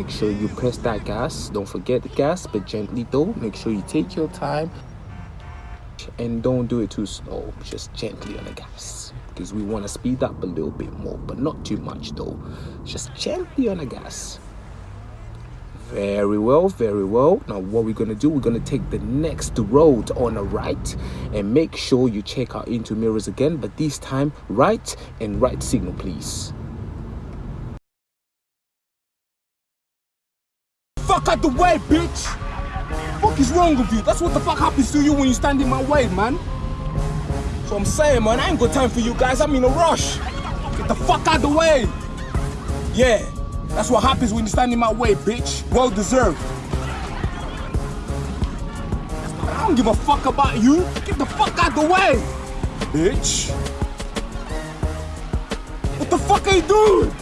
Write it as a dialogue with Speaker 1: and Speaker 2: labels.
Speaker 1: make sure you press that gas. Don't forget the gas but gently though. Make sure you take your time. And don't do it too slow. Just gently on the gas. Because we want to speed up a little bit more but not too much though. Just gently on the gas. Very well very well. Now what we're going to do we're going to take the next road on the right and make sure you check our into mirrors again but this time right and right signal please
Speaker 2: fuck out the way, bitch! What is wrong with you? That's what the fuck happens to you when you stand in my way, man. So I'm saying, man, I ain't got time for you guys. I'm in a rush. Get the fuck out the way. Yeah, that's what happens when you stand in my way, bitch. Well deserved. I don't give a fuck about you. Get the fuck out the way, bitch. What the fuck are you doing?